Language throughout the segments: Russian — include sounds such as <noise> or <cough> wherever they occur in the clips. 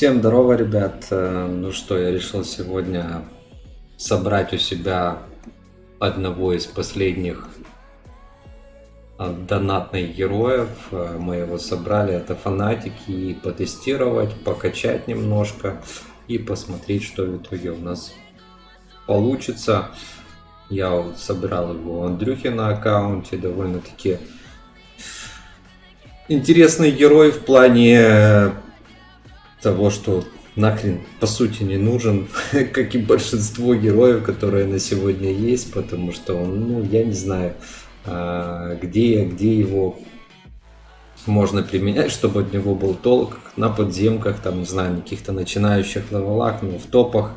Всем здорово, ребят. Э, Ну что, я решил сегодня собрать у себя одного из последних э, донатных героев. Э, Мы его собрали, это фанатики, и потестировать, покачать немножко и посмотреть, что в итоге у нас получится. Я вот собирал его у Андрюхи на аккаунте, довольно-таки интересный герой в плане того, что нахрен по сути не нужен, <laughs> как и большинство героев, которые на сегодня есть, потому что он, ну, я не знаю, а, где, где его можно применять, чтобы от него был толк на подземках, там, не знаю, на каких-то начинающих левелах, но в топах,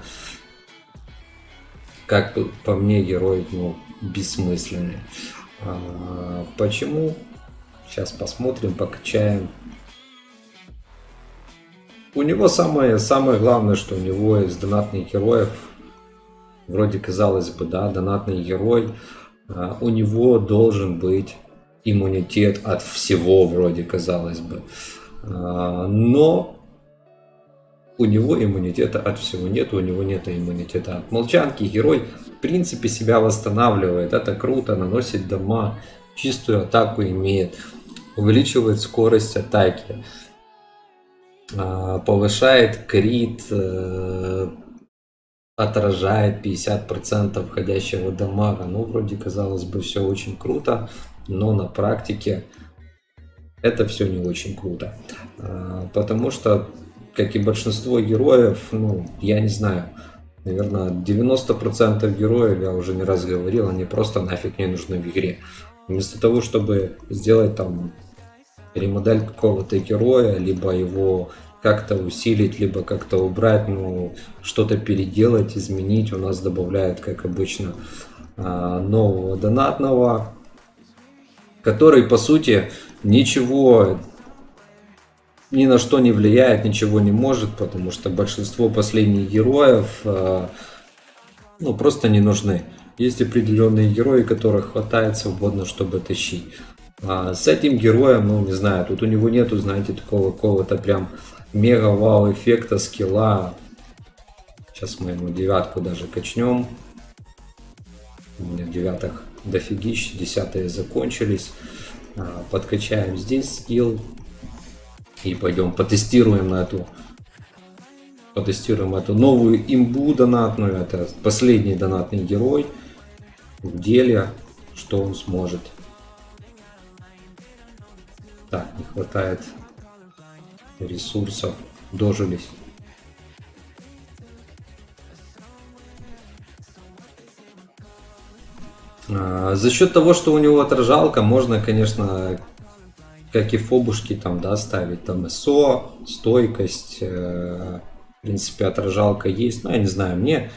как по мне, герой, ну, бессмысленный. А, Почему? Сейчас посмотрим, покачаем. У него самое, самое главное, что у него из донатных героев, вроде казалось бы, да, донатный герой, а, у него должен быть иммунитет от всего, вроде казалось бы. А, Но у него иммунитета от всего нет, у него нет иммунитета от молчанки. Герой, в принципе, себя восстанавливает. Это круто, наносит дома, чистую атаку имеет, увеличивает скорость атаки, повышает крит, э, отражает 50% входящего дамага. Ну, вроде, казалось бы, все очень круто, но на практике это все не очень круто. А, Потому что, как и большинство героев, ну, я не знаю, наверное, 90% героев, я уже не раз говорил, они просто нафиг не нужны в игре. Вместо того, чтобы сделать там ремодель какого-то героя, либо его как-то усилить, либо как-то убрать, ну, что-то переделать, изменить. У нас добавляют, как обычно, а, нового донатного, который, по сути, ничего ни на что не влияет, ничего не может, потому что большинство последних героев а, ну, просто не нужны. Есть определенные герои, которых хватает свободно, чтобы тащить. А с этим героем, ну не знаю, тут у него нету, знаете, такого какого-то прям мега вау эффекта, скилла. Сейчас мы ему девятку даже качнем. У меня девятых дофигищ, десятые закончились. А, Подкачаем здесь скилл. И пойдем потестируем эту потестируем эту новую имбу донатную. Это последний донатный герой в деле, что он сможет. Так, не хватает ресурсов. Дожились. А, За счет того, что у него отражалка, можно, конечно, как и фобушки там, да, ставить там СО, стойкость, э, в принципе, отражалка есть. Ну, я не знаю, мне,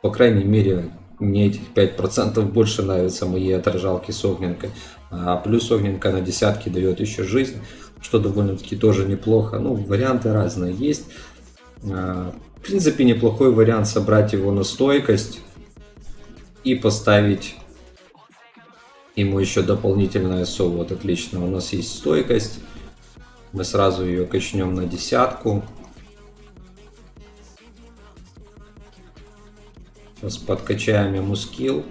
по крайней мере, мне этих 5% больше нравятся мои отражалки с огненкой. А плюс огненка на десятки дает еще жизнь, что довольно-таки тоже неплохо. Ну, варианты разные есть. А, В принципе, неплохой вариант собрать его на стойкость и поставить ему еще дополнительное СО. Вот отлично, у нас есть стойкость. Мы сразу ее качнем на десятку. Сейчас подкачаем ему скилл.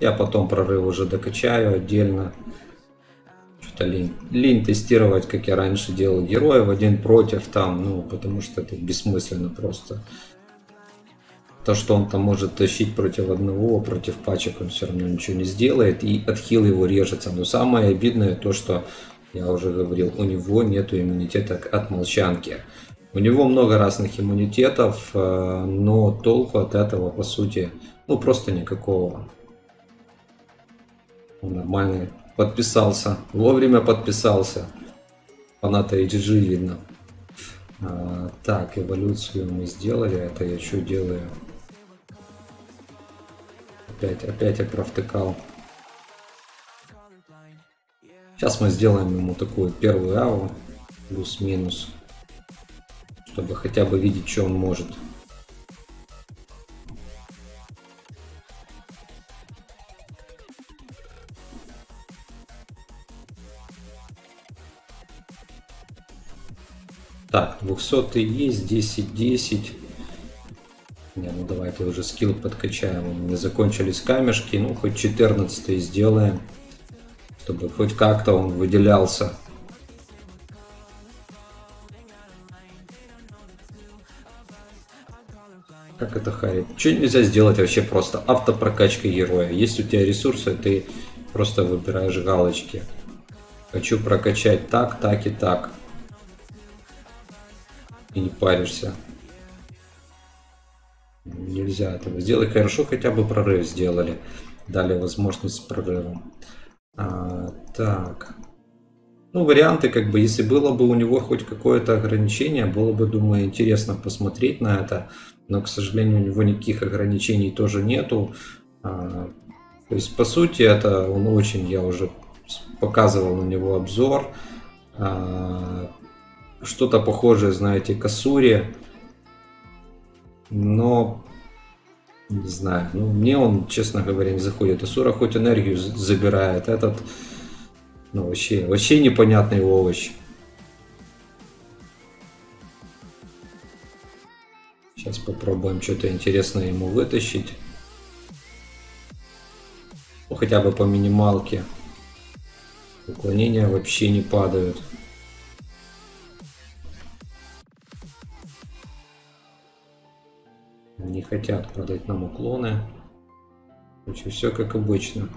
Я потом прорыв уже докачаю отдельно. Что-то лень. Лень тестировать, как я раньше делал героев один против там, ну, потому что это бессмысленно просто. То, что он там может тащить против одного, против пачек, он все равно ничего не сделает. И отхил его режется. Но самое обидное то, что я уже говорил, у него нету иммунитета от молчанки. У него много разных иммунитетов, э, но толку от этого, по сути, ну просто никакого. Он нормальный. Подписался. Вовремя подписался. Фаната HG видно. А, так, эволюцию мы сделали. Это я что делаю? Опять, опять я провтыкал. Сейчас мы сделаем ему такую первую аву. Плюс-минус чтобы хотя бы видеть, что он может. 200 есть, 10, 10. Не, ну давайте уже скилл подкачаем. У меня закончились камешки. Ну, хоть 14 сделаем. Чтобы хоть как-то он выделялся. Как это Харри? Что нельзя сделать вообще просто автопрокачкой героя? Есть у тебя ресурсы, ты просто выбираешь галочки. Хочу прокачать так, так и так. И не паришься. Нельзя этого сделать. Хорошо, хотя бы прорыв сделали. Дали возможность с прорывом. А, так. Ну, варианты, как бы, если было бы у него хоть какое-то ограничение, было бы, думаю, интересно посмотреть на это. Но, к сожалению, у него никаких ограничений тоже нету. А, то есть, по сути, это он очень, я уже показывал на него обзор. А, что-то похожее, знаете, к Асуре но не знаю, ну мне он, честно говоря, не заходит. Асура хоть энергию забирает, этот, ну вообще, вообще непонятный овощ. Сейчас попробуем что-то интересное ему вытащить. Ну, хотя бы по минималке. Уклонения вообще не падают. Не хотят продать нам уклоны. Короче, все как обычно.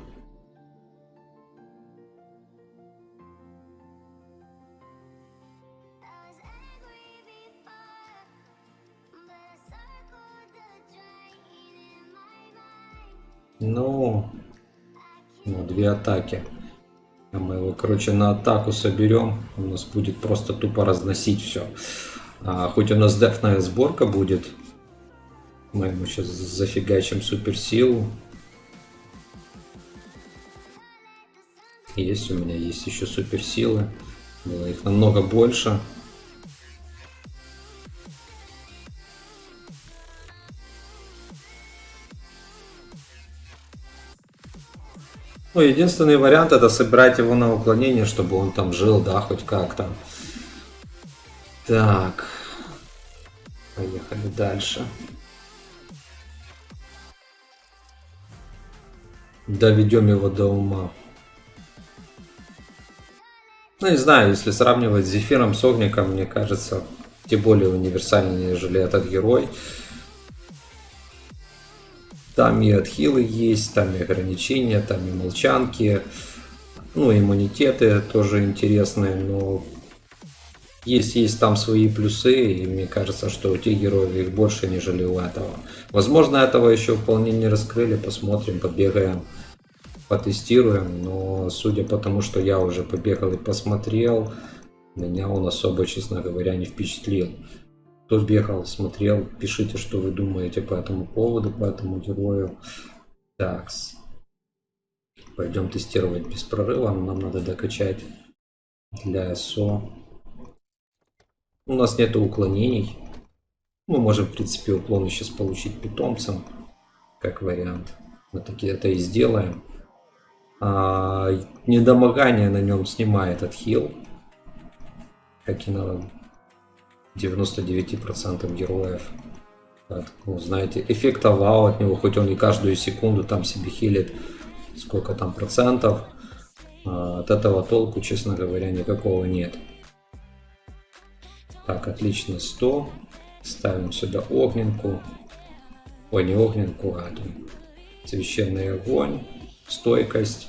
Ну, ну, две атаки. А мы его, короче, на атаку соберем. У нас будет просто тупо разносить все. А, хоть у нас дефная сборка будет, мы ему сейчас зафигачим суперсилу. Есть у меня, есть еще суперсилы. Было их намного больше. Ну, единственный вариант это собирать его на уклонение, чтобы он там жил, да, хоть как-то. Так. Поехали дальше. Доведем его до ума. Ну, не знаю, если сравнивать с Зефиром, с Огником, мне кажется, тем более универсальнее, нежели этот герой. Там и отхилы есть, там и ограничения, там и молчанки. Ну, иммунитеты тоже интересные, но есть, есть там свои плюсы, и мне кажется, что у тех героев их больше, нежели у этого. Возможно, этого еще вполне не раскрыли, посмотрим, побегаем, потестируем, но судя по тому, что я уже побегал и посмотрел, меня он особо, честно говоря, не впечатлил. Кто бегал, смотрел, пишите, что вы думаете по этому поводу, по этому герою. Так, пойдем тестировать без прорыва, нам надо докачать для СО у нас нет уклонений. Мы можем, в принципе, уклоны сейчас получить питомцем, как вариант. Мы такие это и сделаем. А, недомогание на нем снимает отхил, как и на 99% героев. Так, ну, знаете, эффект вау от него, хоть он и каждую секунду там себе хилит сколько там процентов, а, от этого толку, честно говоря, никакого нет. Так, отлично, 100. Ставим сюда огненку. Ой, не огненку, а священный огонь. Стойкость.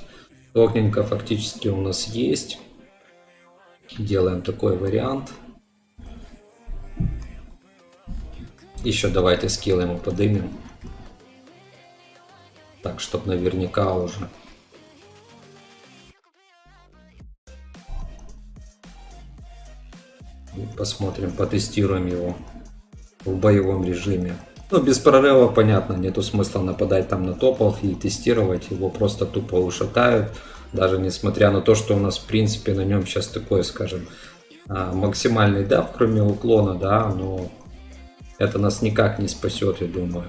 Огненка фактически у нас есть. Делаем такой вариант. Еще давайте скилл ему подымем. Так, чтобы наверняка уже Посмотрим, потестируем его в боевом режиме. Ну, без прорыва, понятно, нету смысла нападать там на топов и тестировать. Его просто тупо ушатают. Даже несмотря на то, что у нас, в принципе, на нем сейчас такой, скажем, а, максимальный дав, кроме уклона, да, но это нас никак не спасет, я думаю.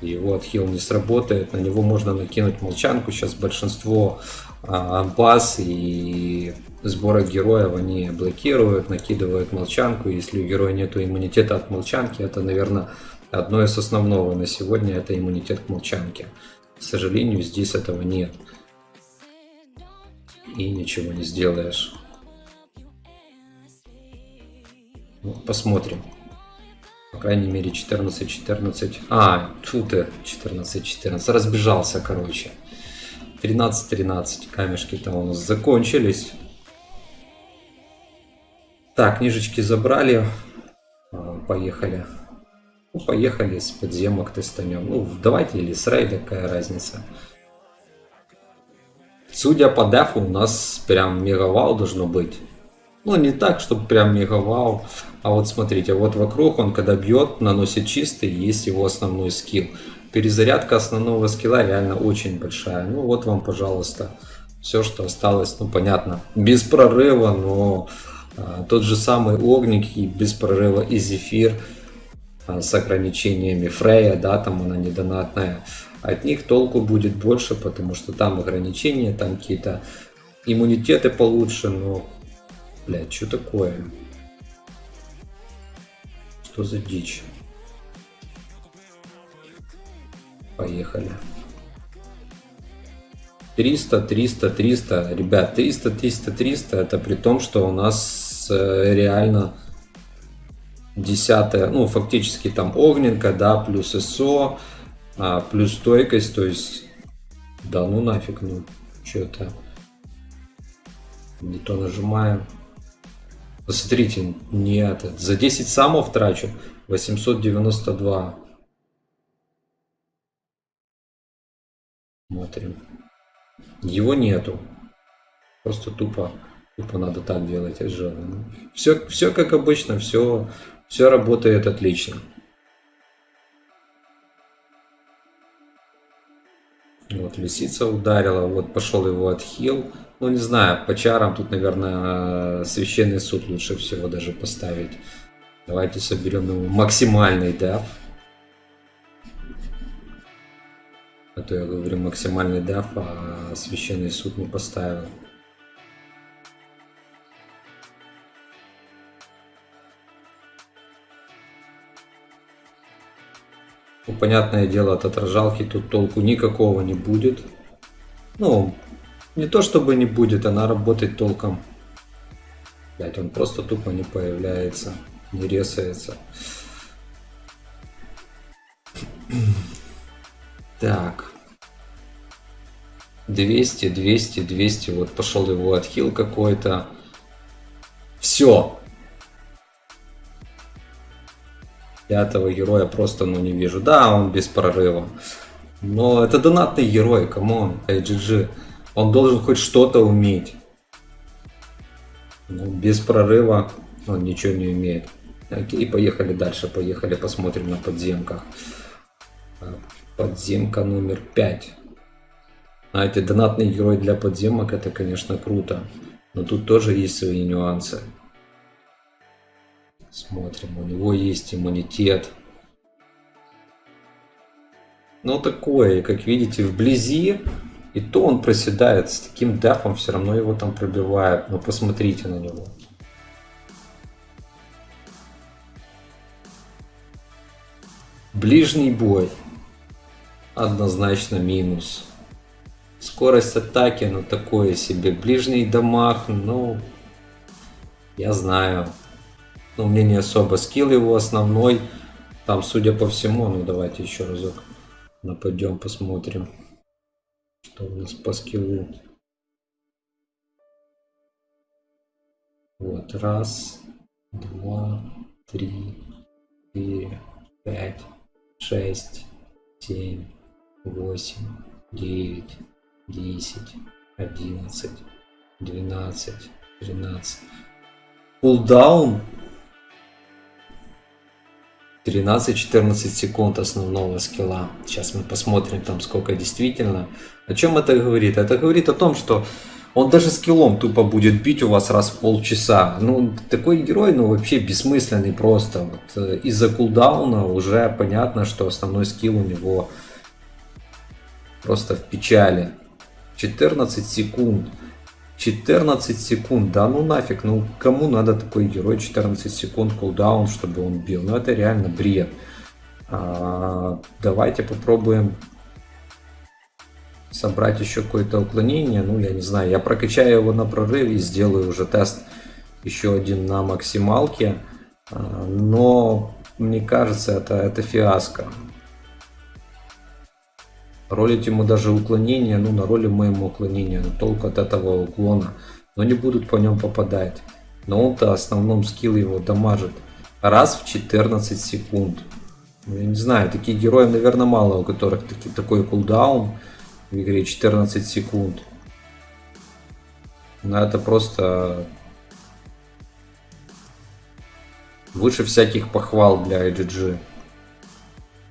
Его отхил не сработает, на него можно накинуть молчанку. Сейчас большинство а, бас и сбора героев они блокируют, накидывают молчанку. Если у героя нет иммунитета от молчанки, это, наверное, одно из основного на сегодня, это иммунитет к молчанке. К сожалению, здесь этого нет. И ничего не сделаешь. Ну, посмотрим. По крайней мере 14-14. А, тьфу ты, 14-14. Разбежался, короче. 13-13 камешки там у нас закончились. Так, книжечки забрали. А, поехали. Ну, поехали с подземок тестанем. Ну, давайте или с рейда, какая разница. Судя по дефу, у нас прям мегавал должно быть. Ну, не так, чтобы прям мегавал. А вот смотрите, вот вокруг он, когда бьет, наносит чистый, есть его основной скилл. Перезарядка основного скилла реально очень большая. Ну, вот вам, пожалуйста, все, что осталось. Ну, понятно, без прорыва, но а, тот же самый огник и без прорыва и зефир а, с ограничениями Фрея, да, там она недонатная. От них толку будет больше, потому что там ограничения, там какие-то иммунитеты получше, но, блядь, что такое? Что за дичь? Поехали. 300, 300, 300. Ребят, 300, 300, 300. Это при том, что у нас э, реально десятая, ну, фактически там огненка, да, плюс СО, а, плюс стойкость, то есть, да, ну нафиг, ну, что-то не то нажимаем. Посмотрите, нет, за 10 самов трачу 892. Смотрим. Его нету. Просто тупо, тупо надо так делать. Все, все как обычно, все, все работает отлично. Вот лисица ударила, вот пошел его отхил. Ну, не знаю, по чарам тут, наверное, священный суд лучше всего даже поставить. Давайте соберем ему максимальный деф. А то я говорю максимальный деф, а священный суд не поставил. Ну, понятное дело, от отражалки тут толку никакого не будет. Ну, не то чтобы не будет, она работать толком. Блять, он просто тупо не появляется, не ресается. Так. 200, 200, 200. Вот пошел его отхил какой-то. Все. Пятого героя просто ну не вижу. Да, он без прорыва. Но это донатный герой, come on, IGG. Он должен хоть что-то уметь. Ну, без прорыва он ничего не умеет. Окей, поехали дальше, поехали посмотрим на подземках. Подземка номер 5. Знаете, донатный герой для подземок это, конечно, круто. Но тут тоже есть свои нюансы. Смотрим, у него есть иммунитет. Ну такое, как видите, вблизи и то он проседает с таким дефом, все равно его там пробивает. Ну посмотрите на него. Ближний бой. Однозначно минус. Скорость атаки, ну такое себе. Ближний дамаг, ну... Я знаю. Но мне не особо. Скилл его основной. Там, судя по всему, ну давайте еще разок нападем, посмотрим. Что у нас по скиллу? Вот, раз, два, три, четыре, пять, шесть, семь, восемь, девять, десять, одиннадцать, двенадцать, тринадцать. Пулдаун 13-14 секунд основного скилла. Сейчас мы посмотрим там сколько действительно. О чем это говорит? Это говорит о том, что он даже скиллом тупо будет бить у вас раз в полчаса. Ну, такой герой, ну, вообще бессмысленный просто. Вот, э, Из-за кулдауна уже понятно, что основной скилл у него просто в печали. 14 секунд. 14 секунд, да ну нафиг, ну кому надо такой герой 14 секунд кулдаун, чтобы он бил, ну это реально бред. А, давайте попробуем собрать еще какое-то уклонение, ну я не знаю, я прокачаю его на прорыве сделаю уже тест еще один на максималке, а, но мне кажется это, это фиаско. Ролить ему даже уклонение, ну на роли моему уклонения, толку от этого уклона, но не будут по нем попадать. Но он-то основном скилл его дамажит раз в 14 секунд. Ну, я не знаю, таких героев, наверное, мало, у которых таки, такой кулдаун в игре 14 секунд. Но это просто выше всяких похвал для IGG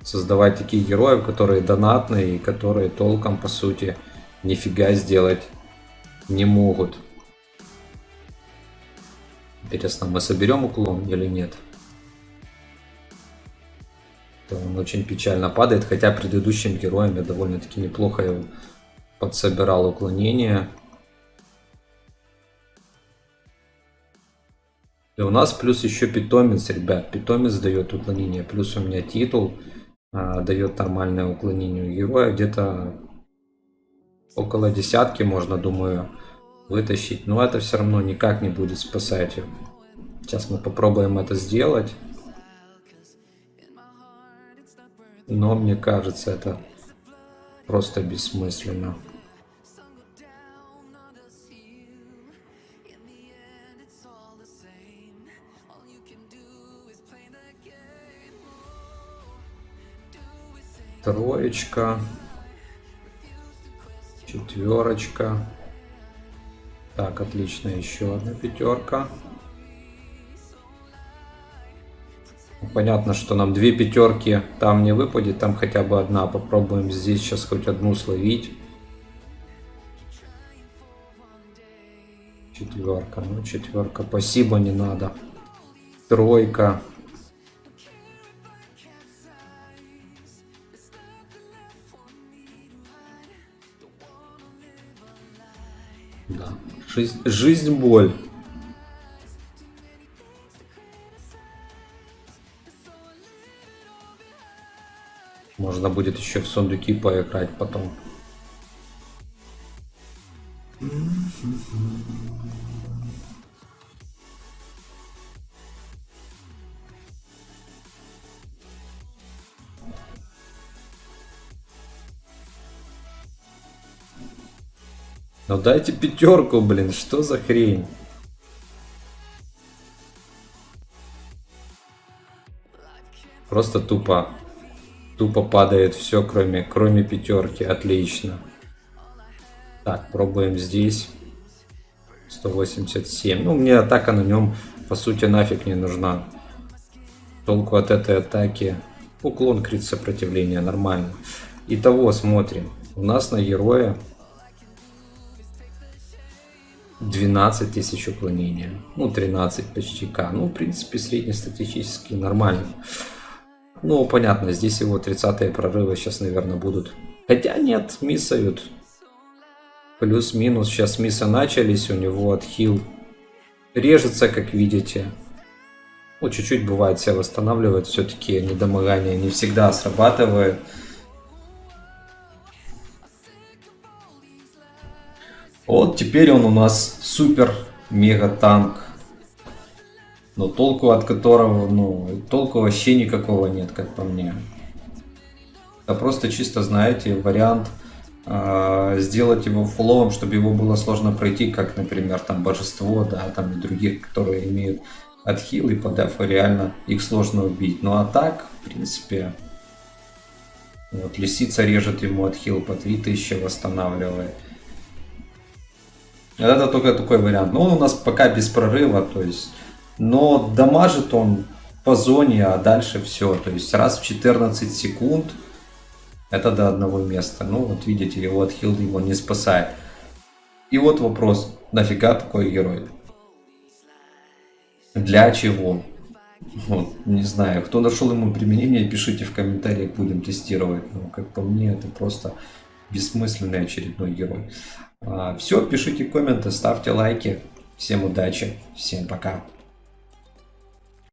создавать таких героев, которые донатные и которые толком, по сути, нифига сделать не могут. Интересно, мы соберем уклон или нет? Он очень печально падает, хотя предыдущим героем я довольно-таки неплохо его подсобирал уклонение. И у нас плюс еще питомец, ребят. Питомец дает уклонение. Плюс у меня титул а, дает нормальное уклонение героя. Где-то около десятки можно, думаю, вытащить. Но это все равно никак не будет спасать. Сейчас мы попробуем это сделать. Но мне кажется, это просто бессмысленно. Троечка. Четверочка. Так, отлично, еще одна пятерка. Понятно, что нам две пятерки там не выпадет, там хотя бы одна. Попробуем здесь сейчас хоть одну словить. Четверка, ну четверка, спасибо, не надо. Тройка. Жизнь, жизнь боль. Можно будет еще в сундуки поиграть потом. Ну дайте пятерку, блин, что за хрень? Просто тупо. Тупо падает все, кроме, кроме пятерки. Отлично. Так, пробуем здесь. 187. Ну, мне атака на нем, по сути, нафиг не нужна. Толку от этой атаки. Уклон крит сопротивления, нормально. Итого, смотрим. У нас на героя 12 тысяч уклонения. Ну, 13 почти К. Ну, в принципе, среднестатистически нормально. Ну, понятно, здесь его 30 прорывы сейчас, наверное, будут. Хотя нет, миссают. Плюс-минус. Сейчас миссы начались, у него отхил режется, как видите. Ну, чуть-чуть бывает себя восстанавливает. Все-таки недомогание не всегда срабатывает. Вот теперь он у нас супер мега танк. Но толку от которого, ну, толку вообще никакого нет, как по мне. Это просто чисто, знаете, вариант э, сделать его фуловым, чтобы его было сложно пройти, как, например, там Божество, да, там и других, которые имеют отхил и по дефу реально их сложно убить. Ну а так, в принципе, вот Лисица режет ему отхил по 3000, восстанавливает. Это только такой вариант. Но он у нас пока без прорыва, то есть... Но дамажит он по зоне, а дальше все. То есть раз в 14 секунд это до одного места. Ну вот видите, его отхил его не спасает. И вот вопрос, нафига такой герой? Для чего? Вот, не знаю, кто нашел ему применение, пишите в комментариях, будем тестировать. Ну, как по мне, это просто бессмысленный очередной герой. Все, пишите комменты, ставьте лайки. Всем удачи, всем пока.